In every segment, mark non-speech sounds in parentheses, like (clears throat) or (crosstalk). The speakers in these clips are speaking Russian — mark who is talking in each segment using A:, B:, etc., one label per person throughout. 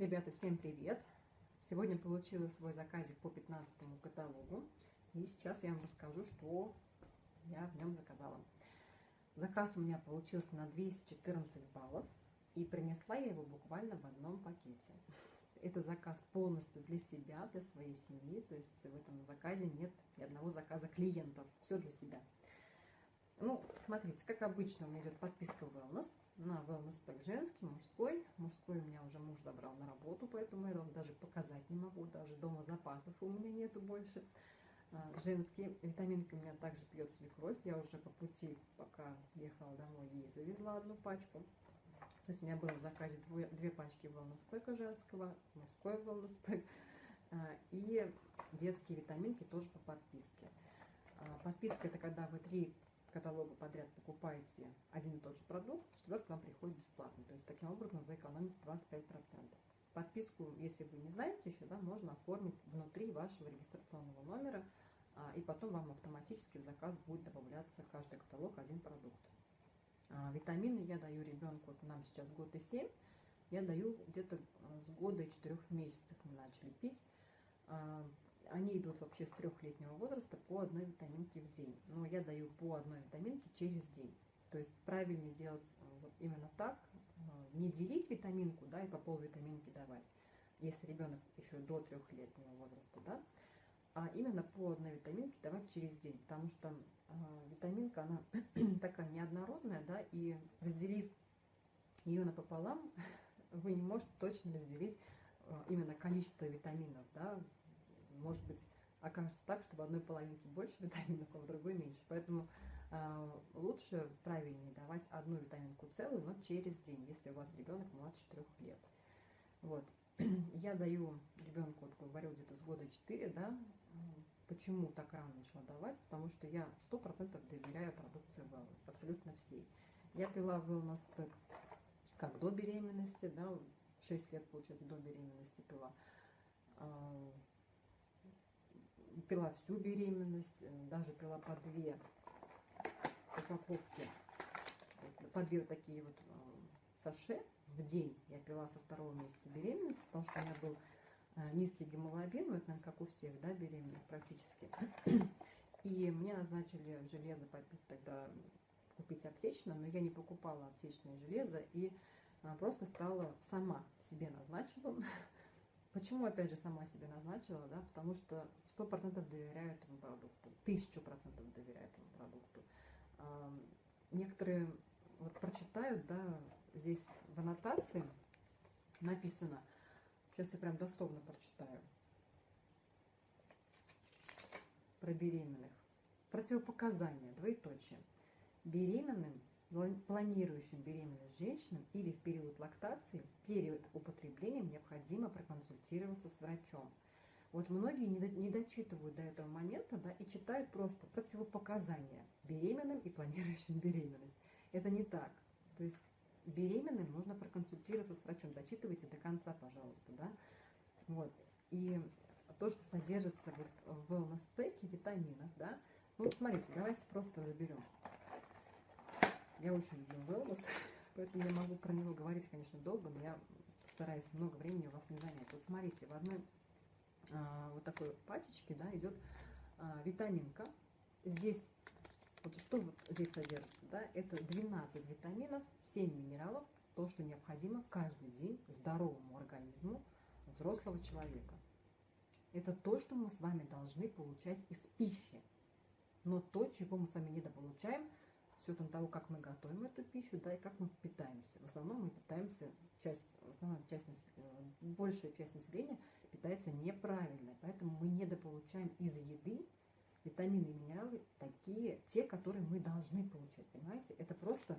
A: Ребята, всем привет! Сегодня получила свой заказик по 15 каталогу. И сейчас я вам расскажу, что я в нем заказала. Заказ у меня получился на 214 баллов. И принесла я его буквально в одном пакете. Это заказ полностью для себя, для своей семьи. То есть в этом заказе нет ни одного заказа клиентов. Все для себя. Ну, смотрите, как обычно у меня идет подписка Wellness на Wellness Pack женский, мужской. Мужской у меня уже муж забрал на работу, поэтому я вам даже показать не могу. Даже дома запасов у меня нету больше. А, женские витаминки у меня также пьет свекровь. Я уже по пути, пока ехала домой, ей завезла одну пачку. То есть у меня было в заказе две, две пачки Wellness Pack женского, мужской Wellness Pack. А, и детские витаминки тоже по подписке. А, подписка это когда вы три каталога подряд покупаете один и тот же продукт, четвертый вам приходит бесплатно. То есть таким образом вы экономите 25%. Подписку, если вы не знаете еще, да, можно оформить внутри вашего регистрационного номера, а, и потом вам автоматически в заказ будет добавляться каждый каталог один продукт. А, витамины я даю ребенку, вот нам сейчас год и семь, я даю где-то э, с года и четырех месяцев мы начали пить. Они идут вообще с трехлетнего возраста по одной витаминке в день. Но я даю по одной витаминке через день. То есть правильнее делать э, вот именно так, э, не делить витаминку, да, и по пол витаминки давать, если ребенок еще до трехлетнего возраста, да, а именно по одной витаминке давать через день, потому что э, витаминка, она (clears throat) такая неоднородная, да, и разделив ее напополам, (laughs) вы не можете точно разделить э, именно количество витаминов, да, может быть, окажется так, что в одной половинке больше витаминов, а в другой меньше. Поэтому э, лучше, правильнее давать одну витаминку целую, но через день, если у вас ребенок младше 4 лет. Вот. (clears throat) Я даю ребенку, вот говорю, где-то с года 4, да, почему так рано начала давать, потому что я 100% доверяю продукции Wellness, абсолютно всей. Я пила Wellness Pack как до беременности, да, 6 лет, получается, до беременности пила а, пила всю беременность, э, даже пила по две упаковки, по две вот такие вот э, саше в день я пила со второго месяца беременности, потому что у меня был э, низкий гемоглобин, это, наверное, как у всех, да, беременных практически. (clears throat) И мне назначили железо попить тогда, купить аптечное, но я не покупала аптечное железо и просто стала сама себе назначила (laughs) Почему, опять же, сама себе назначила, да, потому что сто процентов доверяю этому продукту, тысячу процентов доверяю этому продукту. Некоторые вот прочитают, да, здесь в аннотации написано, сейчас я прям дословно прочитаю, про беременных. Противопоказания, двоеточие. Беременным планирующим беременность женщинам или в период лактации, период употребления необходимо проконсультироваться с врачом. Вот многие не дочитывают до этого момента да, и читают просто противопоказания беременным и планирующим беременность. Это не так. То есть беременным нужно проконсультироваться с врачом. Дочитывайте до конца, пожалуйста. Да? Вот. И то, что содержится вот в wellness пэке, витаминах, да, ну, смотрите, давайте просто заберем. Я очень люблю wellness, (laughs) поэтому я могу про него говорить, конечно, долго, но я стараюсь много времени у вас не занять. Вот смотрите, в одной а, вот такой пачечке да, идет а, витаминка. Здесь, вот что вот здесь содержится, да, это 12 витаминов, 7 минералов, то, что необходимо каждый день здоровому организму взрослого человека. Это то, что мы с вами должны получать из пищи. Но то, чего мы с вами недополучаем, с учетом того, как мы готовим эту пищу, да, и как мы питаемся. В основном мы питаемся, часть, основная часть, э, большая часть населения питается неправильно, поэтому мы недополучаем из еды витамины и минералы такие, те, которые мы должны получать, понимаете? Это просто,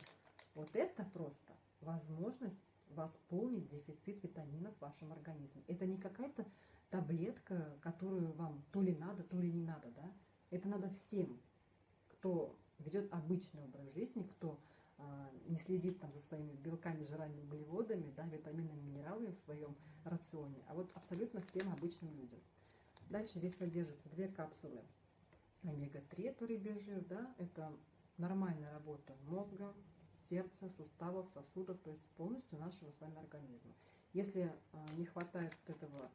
A: вот это просто возможность восполнить дефицит витаминов в вашем организме. Это не какая-то таблетка, которую вам то ли надо, то ли не надо, да? Это надо всем, кто ведет обычный образ жизни, кто а, не следит там за своими белками, жирами, углеводами, да, витаминами, минералами в своем рационе, а вот абсолютно всем обычным людям. Дальше здесь содержится две капсулы омега-3, это рыбий жир, да, это нормальная работа мозга, сердца, суставов, сосудов, то есть полностью нашего с вами организма. Если а, не хватает этого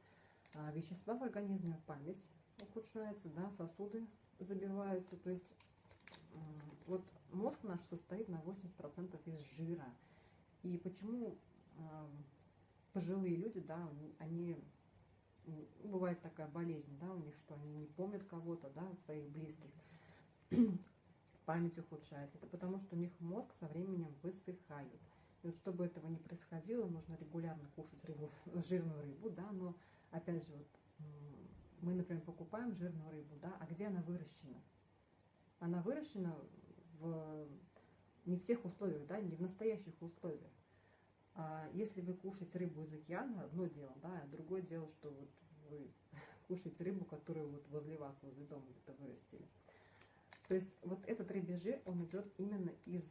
A: а, вещества в организме, память ухудшается, да, сосуды забиваются. То есть вот мозг наш состоит на 80% из жира. И почему пожилые люди, да, они, бывает такая болезнь, да, у них, что они не помнят кого-то, да, своих близких, (clears throat) память ухудшается. Это потому, что у них мозг со временем высыхает. И вот чтобы этого не происходило, нужно регулярно кушать рыбу, (laughs) жирную рыбу, да, но опять же, вот, мы, например, покупаем жирную рыбу, да, а где она выращена? Она выращена в, не в тех условиях, да, не в настоящих условиях. А если вы кушаете рыбу из океана, одно дело, да, а другое дело, что вот вы (laughs) кушаете рыбу, которую вот возле вас, возле дома где-то вырастили. То есть вот этот рыбий жир, он идет именно из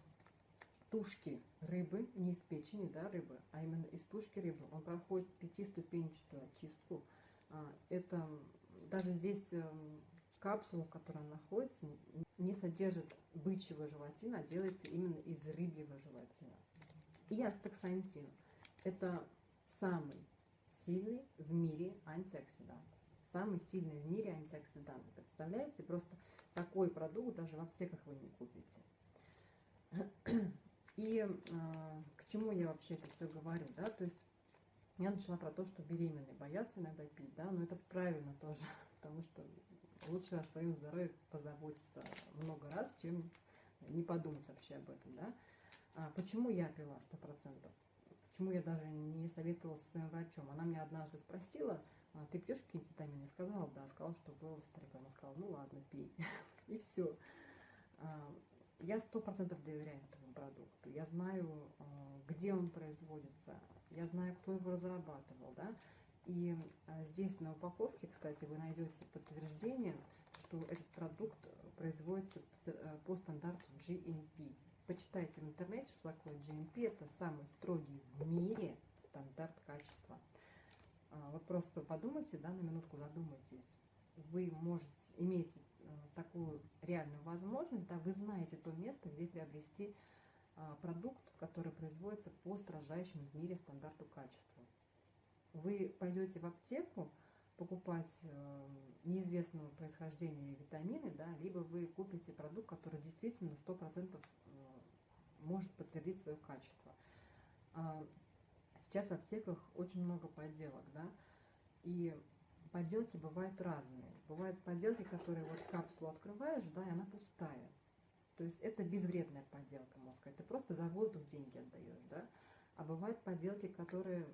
A: тушки рыбы, не из печени да, рыбы, а именно из тушки рыбы. Он проходит пятиступенчатую очистку. А, это даже здесь эм, капсула, в которой он находится, не содержит бычьего желатина, а делается именно из рыбьего желатина. И астаксантин – это самый сильный в мире антиоксидант. Самый сильный в мире антиоксидант. Представляете? Просто такой продукт даже в аптеках вы не купите. (clears throat) И э, к чему я вообще это все говорю, да, то есть я начала про то, что беременные боятся иногда пить, да, но это правильно тоже, (laughs) потому что лучше о своем здоровье позаботиться много раз, чем не подумать вообще об этом, да. А почему я пила 100%? Почему я даже не советовала с своим врачом? Она меня однажды спросила, а, ты пьешь какие-то витамины? Сказала, да. Сказала, что было старика. Она сказала, ну ладно, пей. (laughs) И все. А, я сто процентов доверяю этому продукту. Я знаю, а, где он производится. Я знаю, кто его разрабатывал, да. И здесь на упаковке, кстати, вы найдете подтверждение, что этот продукт производится по стандарту GMP. Почитайте в интернете, что такое GMP. Это самый строгий в мире стандарт качества. А, вот просто подумайте, да, на минутку задумайтесь. Вы можете, имеете э, такую реальную возможность, да, вы знаете то место, где приобрести а, продукт, который производится по строжайшему в мире стандарту качества. Вы пойдете в аптеку покупать э, неизвестного происхождения витамины, да, либо вы купите продукт, который действительно 100% может подтвердить свое качество. А, сейчас в аптеках очень много подделок, да, и подделки бывают разные. Бывают подделки, которые вот капсулу открываешь, да, и она пустая. То есть это безвредная подделка мозга, это просто за воздух деньги отдаешь, да. А бывают подделки, которые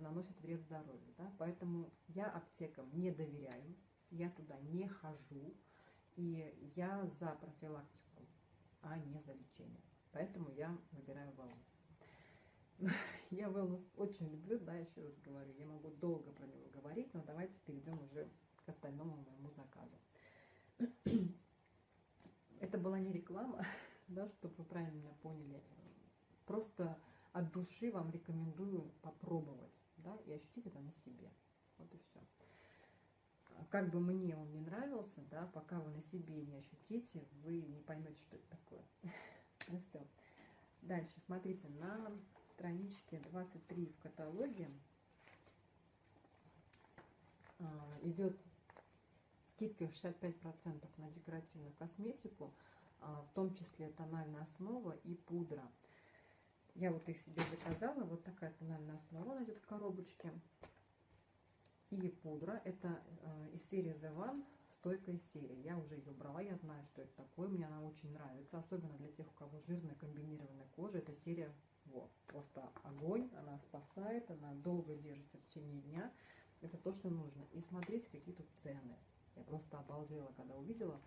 A: наносят вред здоровью, да. Поэтому я аптекам не доверяю, я туда не хожу, и я за профилактику, а не за лечение. Поэтому я выбираю wellness. (laughs) Я wellness очень люблю, да, еще раз говорю. Я могу долго про него говорить, но давайте перейдем уже к остальному моему заказу. (clears throat) Это была не реклама, (laughs) да, чтобы вы правильно меня поняли. Просто от души вам рекомендую попробовать, да, и ощутить это на себе. Вот и все. Как бы мне он не нравился, да, пока вы на себе не ощутите, вы не поймете, что это такое. (laughs) Ну все. Дальше, смотрите, на страничке 23 в каталоге а, идет скидка 65% на декоративную косметику, а, в том числе тональная основа и пудра. Я вот их себе заказала, вот такая тональная основа найдет в коробочке. И пудра, это э, из серии The One стойкая серия. Я уже ее брала, я знаю, что это такое. Мне она очень нравится, особенно для тех, у кого жирная комбинированная кожа. Эта серия вот, просто огонь, она спасает, она долго держится в течение дня. Это то, что нужно. И смотрите, какие тут цены. Я просто обалдела, когда увидела.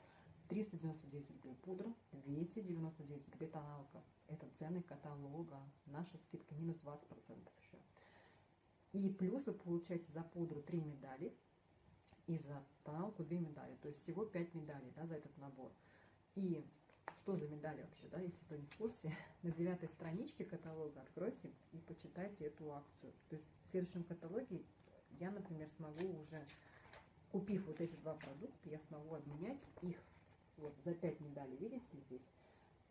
A: 399 рублей пудра, 299 рублей тоналка. Это цены каталога. Наша скидка минус 20% еще. И плюс вы получаете за пудру 3 медали, и за тоналку две медали. То есть всего 5 медалей да, за этот набор. И что за медали вообще, да, если кто не в курсе, (laughs) на девятой страничке каталога откройте и почитайте эту акцию. То есть в следующем каталоге я, например, смогу уже, купив вот эти два продукта, я смогу обменять их вот за 5 медалей, видите здесь,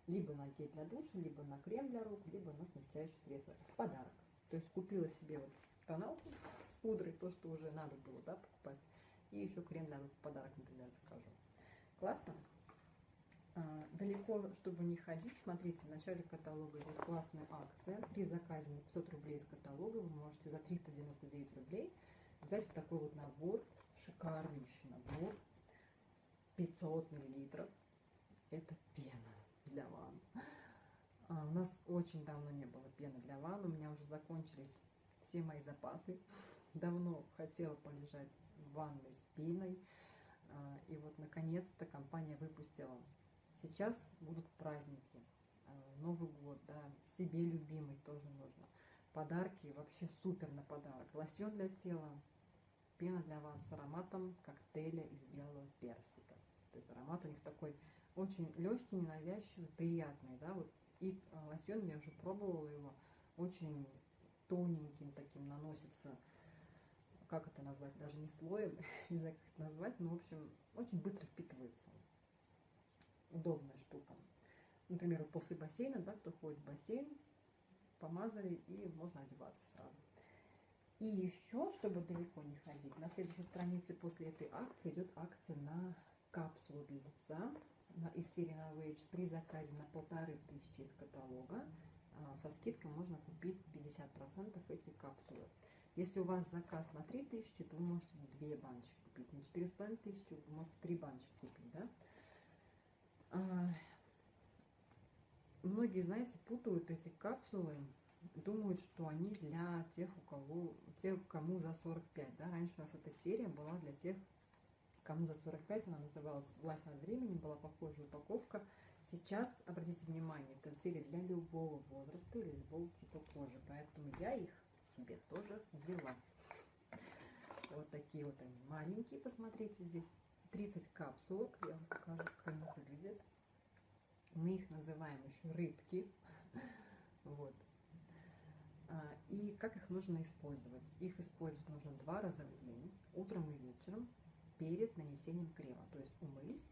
A: либо на гель для душа, либо на крем для рук, либо на смягчающее средство в подарок. То есть купила себе вот тоналку с пудрой, то, что уже надо было, да, покупать. И еще крем для рук в подарок, например, закажу. Классно? А, далеко, чтобы не ходить, смотрите, в начале каталога идет классная акция. При заказе на 500 рублей из каталога вы можете за 399 рублей взять вот такой вот набор, шикарнейший набор, 500 миллилитров. Это пена для ванн. А, у нас очень давно не было пены для ванн, у меня уже закончились все мои запасы. Давно хотела полежать в ванной с пеной. А, и вот наконец-то компания выпустила. Сейчас будут праздники, а, Новый год, да, себе любимый тоже нужно. Подарки вообще супер на подарок. Лосьон для тела, пена для ванн с ароматом коктейля из белого персика. То есть аромат у них такой очень легкий, ненавязчивый, приятный, да, вот. И а, лосьон я уже пробовала его, очень тоненьким таким наносится, как это назвать, даже не слоем, (laughs) не знаю, как это назвать, но, в общем, очень быстро впитывается. Удобная штука. Например, после бассейна, да, кто ходит в бассейн, помазали и можно одеваться сразу. И еще, чтобы далеко не ходить, на следующей странице после этой акции идет акция на капсулу для лица из серии Novage при заказе на полторы тысячи из каталога. А, со скидкой можно купить 50% эти капсулы. Если у вас заказ на 3000, то вы можете две баночки купить. На 4500 вы можете три баночки купить. Да? А, многие, знаете, путают эти капсулы думают, что они для тех, у кого, тех, кому за 45, да, раньше у нас эта серия была для тех, кому за 45, она называлась «Власть над временем», была похожая упаковка. Сейчас, обратите внимание, серия для любого возраста или любого типа кожи, поэтому я их себе тоже взяла. Вот такие вот они маленькие, посмотрите, здесь 30 капсулок, я вам покажу, как они выглядят. Мы их называем еще рыбки. (laughs) Вот. А, и как их нужно использовать? Их использовать нужно два раза в день, утром и вечером, перед нанесением крема. То есть умылись,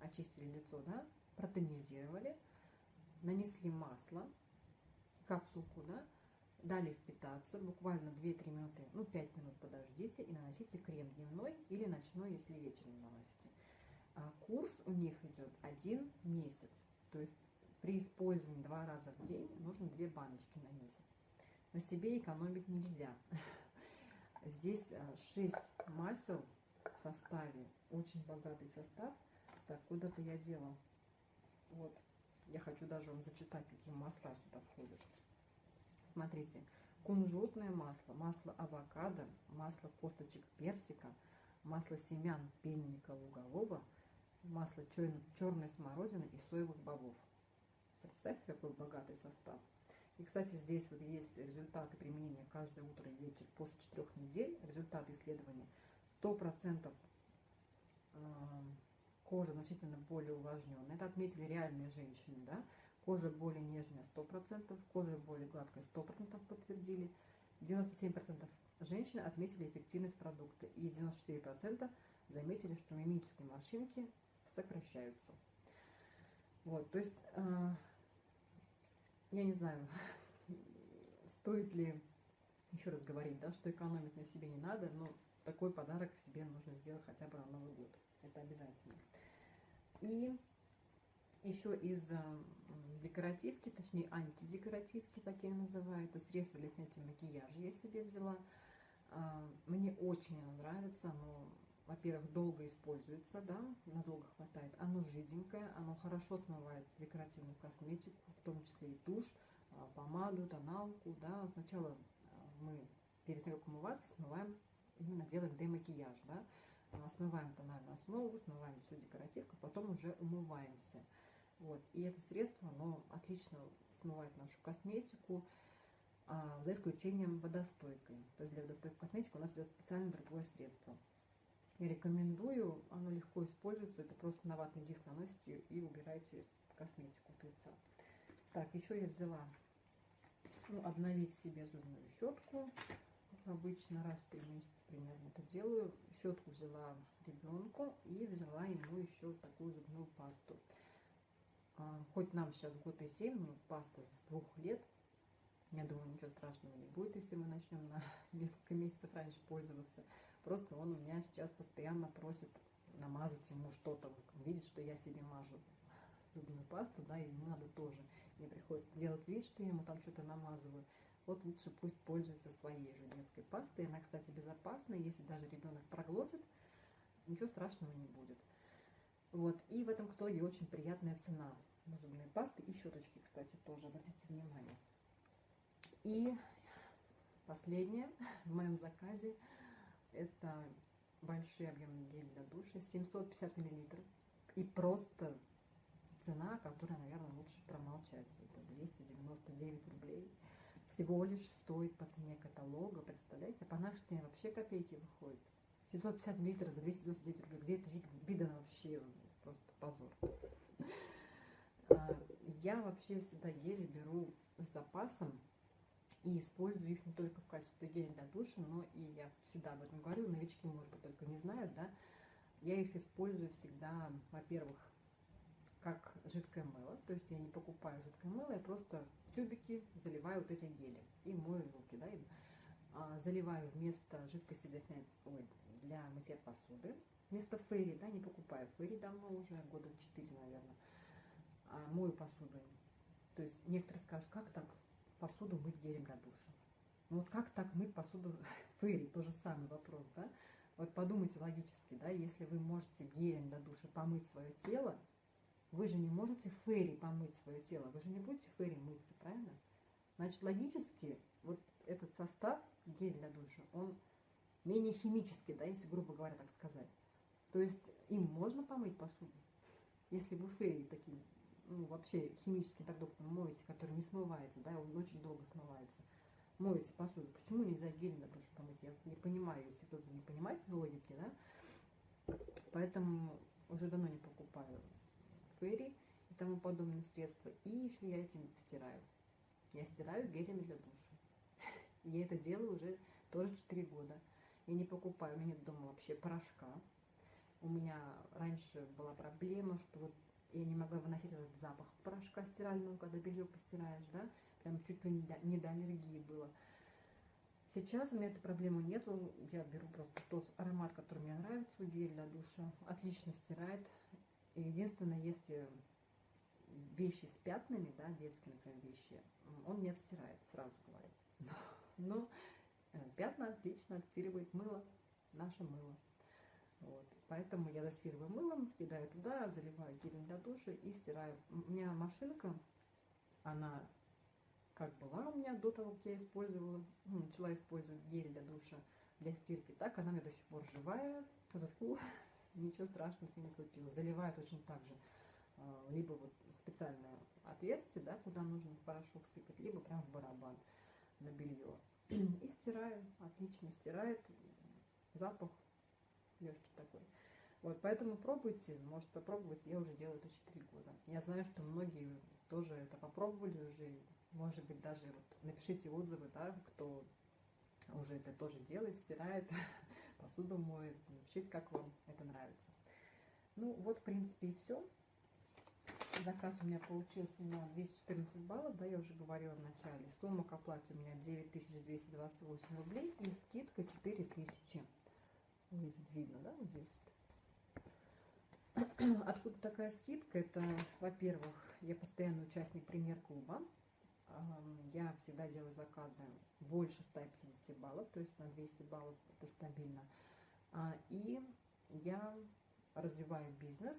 A: очистили лицо, да, протонизировали, нанесли масло, капсулку, да, дали впитаться, буквально 2-3 минуты, ну 5 минут подождите и наносите крем дневной или ночной, если вечером наносите. А курс у них идет один месяц, то есть при использовании два раза в день нужно 2 баночки на месяц на себе экономить нельзя. (laughs) Здесь 6 э, масел в составе, очень богатый состав. Так, куда-то я делала. Вот, я хочу даже вам зачитать, какие масла сюда входят. Смотрите, кунжутное масло, масло авокадо, масло косточек персика, масло семян пельника лугового, масло черной смородины и соевых бобов. Представьте, какой богатый состав. И, кстати, здесь вот есть результаты применения каждое утро и вечер после четырех недель. Результаты исследования 100% а, кожа значительно более увлажненная. Это отметили реальные женщины, да. Кожа более нежная 100%, кожа более гладкая 100% подтвердили. 97% женщин отметили эффективность продукта и 94% заметили, что мимические морщинки сокращаются. Вот, то есть а, я не знаю, (laughs) стоит ли еще раз говорить, да, что экономить на себе не надо, но такой подарок себе нужно сделать хотя бы на Новый год. Это обязательно. И еще из э, декоративки, точнее антидекоративки, так я называю, это средство для снятия макияжа я себе взяла. Э, мне очень оно нравится, оно, во-первых, долго используется, да, надолго хватает. Оно жиденькое, оно хорошо смывает декоративную косметику, в том числе и тушь, а, помаду, тоналку, да, сначала а, мы перед тем, как умываться, смываем, именно делаем демакияж, да, а, смываем тональную основу, смываем всю декоративку, потом уже умываемся. Вот, и это средство, оно отлично смывает нашу косметику, за исключением водостойкой. То есть для водостойкой косметики у нас идет специально другое средство. Я рекомендую, оно легко используется, это просто на ватный диск наносите и убираете косметику с лица. Так, еще я взяла ну, обновить себе зубную щетку. Обычно раз в три месяца примерно это делаю. Щетку взяла ребенку и взяла ему еще такую зубную пасту. А, хоть нам сейчас год и семь, но паста с двух лет. Я думаю, ничего страшного не будет, если мы начнем на (laughs) несколько месяцев раньше пользоваться. Просто он у меня сейчас постоянно просит намазать ему что-то. видит, что я себе мажу зубную пасту, да, и ему надо тоже. Мне приходится делать вид, что я ему там что-то намазываю. Вот лучше пусть пользуется своей же детской пастой. Она, кстати, безопасная. Если даже ребенок проглотит, ничего страшного не будет. Вот. И в этом итоге очень приятная цена на зубные пасты и щеточки, кстати, тоже, обратите внимание. И последнее в моем заказе это большие объемы гель для душа, 750 миллилитров. И просто цена, которая, наверное, лучше промолчать. Это 299 рублей. Всего лишь стоит по цене каталога, представляете? А по нашей цене вообще копейки выходит. 750 миллилитров за 299 рублей. Где это видно вообще? Просто позор. А, я вообще всегда гели беру с запасом и использую их не только в качестве геля для душа, но и я всегда об этом говорю, новички, может быть, только не знают, да, я их использую всегда, во-первых, как жидкое мыло, то есть я не покупаю жидкое мыло, я просто в тюбики заливаю вот эти гели и мою руки, да, им. А, заливаю вместо жидкости для снятия, ой, для мытья посуды, вместо фейри, да, не покупаю фейри давно уже, года 4, наверное, а мою посуду. То есть некоторые скажут, как так посуду мыть гелем для душа? Ну вот как так мыть посуду (laughs) фейри, тоже самый вопрос, да? Вот подумайте логически, да, если вы можете гелем для душа помыть свое тело, вы же не можете фейри помыть свое тело, вы же не будете фейри мыться, правильно? Значит, логически вот этот состав, гель для душа, он менее химический, да, если грубо говоря так сказать. То есть им можно помыть посуду, если вы фейри таким, ну, вообще химическим продуктом моете, который не смывается, да, он очень долго смывается, моете посуду. Почему нельзя гель для душа помыть? Я не понимаю, если кто-то не понимает логики, да. Поэтому уже давно не покупаю ферри и тому подобные средства. И еще я этим стираю. Я стираю гелями для душа. (laughs) Я это делаю уже тоже 4 года. Я не покупаю, у меня нет дома вообще порошка. У меня раньше была проблема, что вот я не могла выносить этот запах порошка стирального, когда белье постираешь, да, прям чуть ли не до, не до аллергии было. Сейчас у меня этой проблемы нету, я беру просто тот аромат, который мне нравится, гель для душа, отлично стирает. Единственное, если вещи с пятнами, да, детские, например, вещи, он не отстирает, сразу говорю. Но э, пятна отлично отстирывает мыло, наше мыло. Вот. Поэтому я застирываю мылом, кидаю туда, заливаю гелем для душа и стираю. У меня машинка, она как была у меня до того, как я использовала, ну, начала использовать гель для душа, для стирки, так она меня до сих пор живая. Тут ничего страшного с не случилось. Заливаю точно так же. А, либо вот специальное отверстие, да, куда нужно порошок сыпать, либо прям в барабан на белье. (clears throat) И стираю, отлично стирает, запах легкий такой. Вот, поэтому пробуйте, может попробовать, я уже делаю это 4 года. Я знаю, что многие тоже это попробовали уже, может быть, даже вот напишите отзывы, да, кто уже это тоже делает, стирает, (laughs) посуду моет, напишите, как вам это нравится. Ну, вот, в принципе, и все. Заказ у меня получился на 214 баллов, да, я уже говорила в начале. Сумма к оплате у меня 9228 рублей и скидка 4000. Вот здесь видно, да, вот здесь. Откуда такая скидка? Это, во-первых, я постоянный участник премьер-клуба. Я всегда делаю заказы больше 150 баллов, то есть на 200 баллов это стабильно. А, и я развиваю бизнес,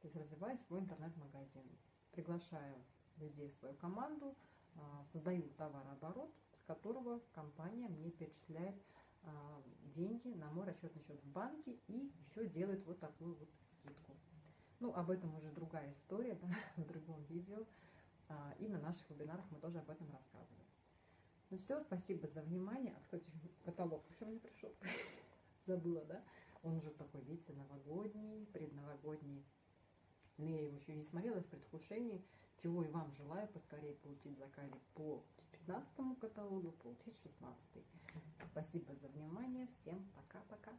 A: то есть развиваю свой интернет-магазин. Приглашаю людей в свою команду, а, создаю товарооборот, с которого компания мне перечисляет а, деньги на мой расчетный счет в банке и еще делает вот такую вот скидку. Ну, об этом уже другая история, (laughs) да, в другом видео. А, и на наших вебинарах мы тоже об этом рассказываем. Ну все, спасибо за внимание. А, кстати, каталог еще мне пришел. (laughs) Забыла, да? Он уже такой, видите, новогодний, предновогодний. Но я его еще не смотрела в предвкушении, чего и вам желаю поскорее получить заказик по 15 каталогу, получить 16. Спасибо за внимание. Всем пока-пока.